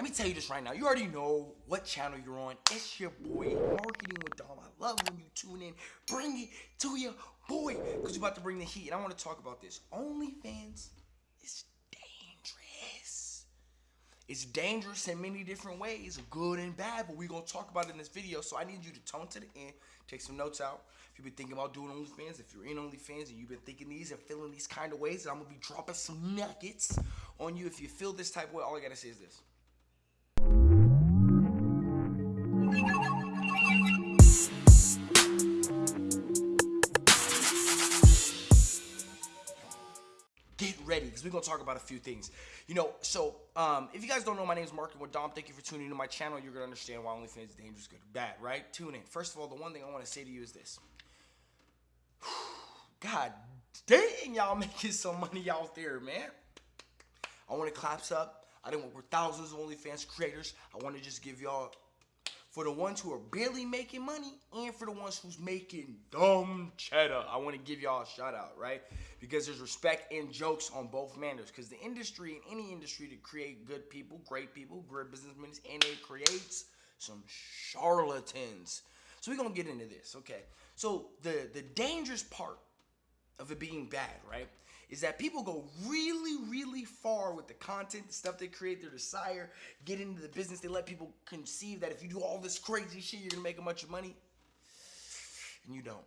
let me tell you this right now. You already know what channel you're on. It's your boy, Marketing with Dom. I love when you tune in. Bring it to your boy, because you're about to bring the heat. And I want to talk about this. OnlyFans is dangerous. It's dangerous in many different ways, good and bad, but we're going to talk about it in this video. So I need you to tone to the end, take some notes out. If you've been thinking about doing OnlyFans, if you're in OnlyFans and you've been thinking these and feeling these kind of ways, I'm going to be dropping some nuggets on you. If you feel this type of way, all I got to say is this. Get ready because we're gonna talk about a few things. You know, so um, if you guys don't know, my name is Mark with Dom. Thank you for tuning into my channel. You're gonna understand why OnlyFans is dangerous, good, or bad, right? Tune in. First of all, the one thing I want to say to you is this. God dang, y'all making some money out there, man. I want to claps up. I didn't work with thousands of OnlyFans creators. I want to just give y'all for the ones who are barely making money and for the ones who's making dumb cheddar. I want to give y'all a shout out, right? Because there's respect and jokes on both manners. Because the industry, in any industry, to create good people, great people, great businessmen, and it creates some charlatans. So we're gonna get into this, okay? So the the dangerous part of it being bad, right? Is that people go really, really far with the content, the stuff they create, their desire, get into the business. They let people conceive that if you do all this crazy shit, you're gonna make a bunch of money. And you don't.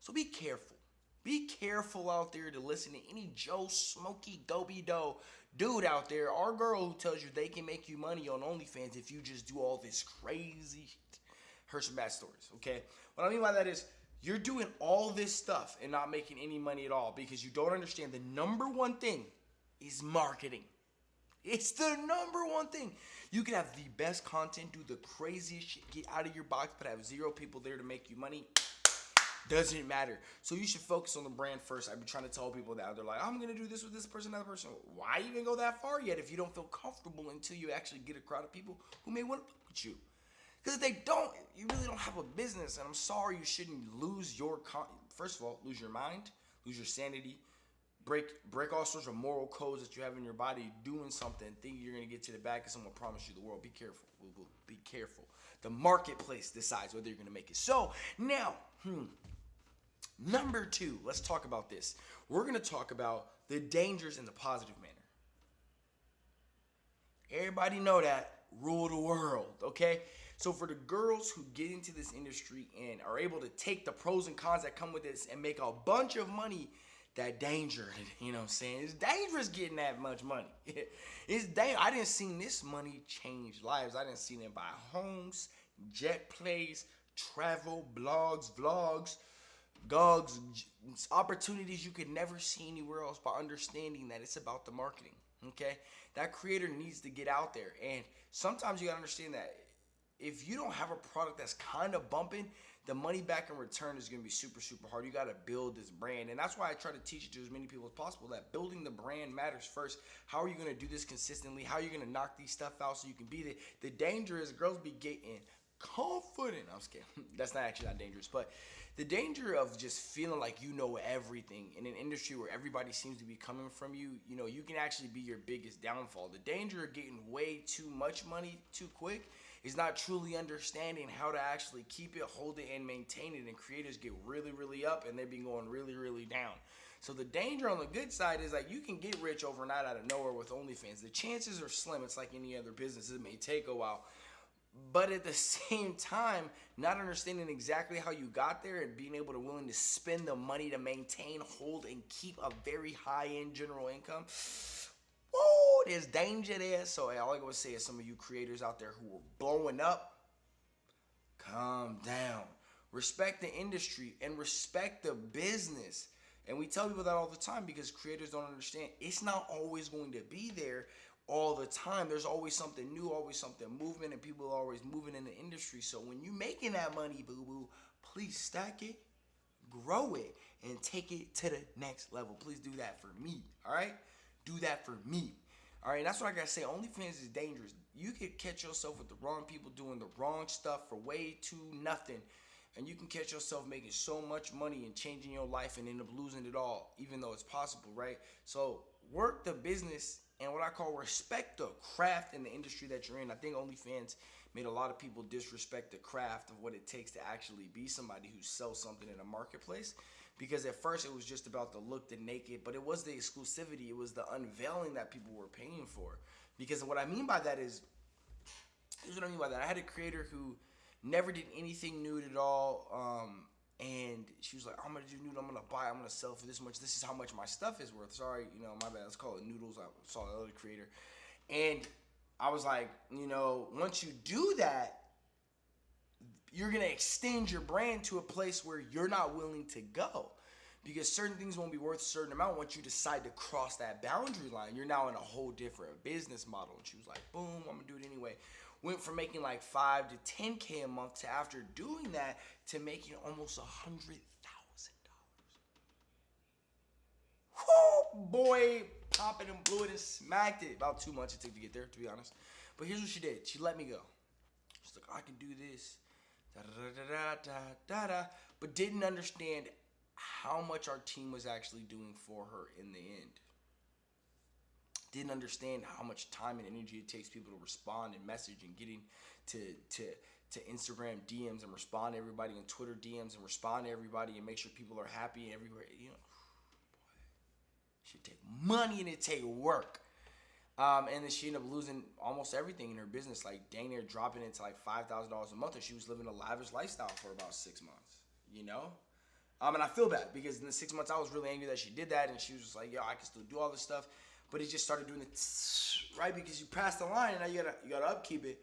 So be careful. Be careful out there to listen to any Joe Smoky Doby Doe dude out there or girl who tells you they can make you money on OnlyFans if you just do all this crazy shit. Heard some bad stories, okay? What I mean by that is you're doing all this stuff and not making any money at all because you don't understand the number one thing is marketing. It's the number one thing. You can have the best content, do the craziest shit, get out of your box, but have zero people there to make you money. Doesn't matter. So you should focus on the brand first. I've been trying to tell people that. They're like, I'm going to do this with this person, that person. Why even go that far yet if you don't feel comfortable until you actually get a crowd of people who may want to work with you? Because they don't, you really don't have a business. And I'm sorry you shouldn't lose your, first of all, lose your mind, lose your sanity, break break all sorts of moral codes that you have in your body doing something, thinking you're to get to the back and someone promise you the world. Be careful. Be careful. The marketplace decides whether you're to make it. So now, hmm, number two, let's talk about this. We're going to talk about the dangers in the positive manner. Everybody know that rule the world, okay? So for the girls who get into this industry and are able to take the pros and cons that come with this and make a bunch of money, that danger, you know what I'm saying? It's dangerous getting that much money. it's dang I didn't see this money change lives. I didn't see them buy homes, jet plays, travel, blogs, vlogs, gogs, opportunities you could never see anywhere else by understanding that it's about the marketing. Okay? That creator needs to get out there. And sometimes you gotta understand that if you don't have a product that's kind of bumping, the money back in return is going to be super, super hard. You got to build this brand. And that's why I try to teach it to as many people as possible that building the brand matters first. How are you going to do this consistently? How are you going to knock these stuff out so you can be the, the danger is girls be getting confident. I'm scared. that's not actually not dangerous, but the danger of just feeling like you know everything in an industry where everybody seems to be coming from you, you know, you can actually be your biggest downfall. The danger of getting way too much money too quick is not truly understanding how to actually keep it, hold it, and maintain it. And creators get really, really up and they've been going really, really down. So the danger on the good side is like you can get rich overnight out of nowhere with OnlyFans. The chances are slim. It's like any other business. It may take a while. But at the same time, not understanding exactly how you got there and being able to willing to spend the money to maintain, hold, and keep a very high end general income Whoa, there's danger there. So all I'm going to say is some of you creators out there who are blowing up, calm down. Respect the industry and respect the business. And we tell people that all the time because creators don't understand. It's not always going to be there all the time. There's always something new, always something moving, and people are always moving in the industry. So when you're making that money, boo boo, please stack it, grow it, and take it to the next level. Please do that for me. All right do that for me. All right, that's what I gotta say. OnlyFans is dangerous. You could catch yourself with the wrong people doing the wrong stuff for way too nothing. And you can catch yourself making so much money and changing your life and end up losing it all, even though it's possible, right? So work the business and what I call respect the craft in the industry that you're in. I think OnlyFans made a lot of people disrespect the craft of what it takes to actually be somebody who sells something in a marketplace. Because at first it was just about the look, the naked, but it was the exclusivity, it was the unveiling that people were paying for. Because what I mean by that is, here's what I mean by that. I had a creator who never did anything nude at all. Um, and she was like, I'm gonna do nude, I'm gonna buy, I'm gonna sell for this much. This is how much my stuff is worth. Sorry, you know, my bad. Let's call it noodles. I saw the other creator. And I was like, you know, once you do that, you're gonna extend your brand to a place where you're not willing to go. Because certain things won't be worth a certain amount once you decide to cross that boundary line. You're now in a whole different business model. And she was like, boom, I'm gonna do it anyway went from making like five to 10K a month to after doing that to making almost a hundred thousand dollars. boy, it and blew it and smacked it. About two months it took to get there, to be honest. But here's what she did. She let me go. She's like, I can do this. But didn't understand how much our team was actually doing for her in the end didn't understand how much time and energy it takes people to respond and message and getting to to to Instagram DMs and respond to everybody and Twitter DMs and respond to everybody and make sure people are happy everywhere. You know, boy, should take money and it take work. Um, and then she ended up losing almost everything in her business, like dang near dropping into like five thousand dollars a month, and she was living a lavish lifestyle for about six months. You know, um, and I feel bad because in the six months I was really angry that she did that, and she was just like, "Yo, I can still do all this stuff." but he just started doing it right because you passed the line and now you gotta you gotta upkeep it.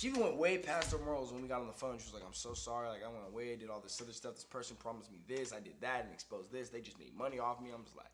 She even went way past her morals when we got on the phone. She was like, "I'm so sorry. Like I went away, did all this other stuff. This person promised me this, I did that, and exposed this. They just made money off me." I'm just like,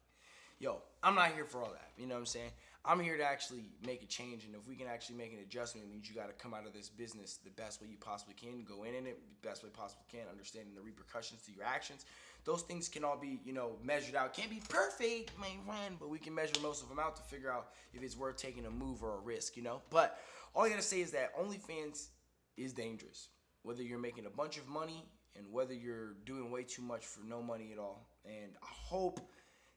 "Yo, I'm not here for all that." You know what I'm saying? I'm here to actually make a change, and if we can actually make an adjustment, it means you got to come out of this business the best way you possibly can, go in in it the best way possible can, understanding the repercussions to your actions, those things can all be, you know, measured out. Can't be perfect, my friend, but we can measure most of them out to figure out if it's worth taking a move or a risk, you know? But all I gotta say is that OnlyFans is dangerous. Whether you're making a bunch of money and whether you're doing way too much for no money at all. And I hope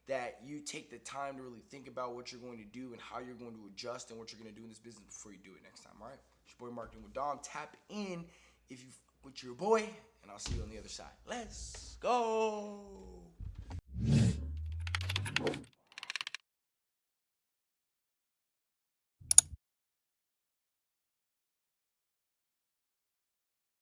that you take the time to really think about what you're going to do and how you're going to adjust and what you're going to do in this business before you do it next time. All right, it's your boy Marketing with Dom. Tap in if you with your boy, and I'll see you on the other side. Let's go.